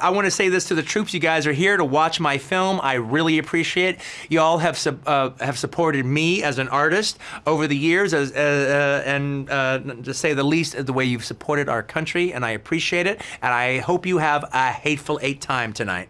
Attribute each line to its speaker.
Speaker 1: I want to say this to the troops. You guys are here to watch my film. I really appreciate it. You all have uh, have supported me as an artist over the years, as, uh, uh, and uh, to say the least, the way you've supported our country, and I appreciate it. And I hope you have a hateful eight time tonight.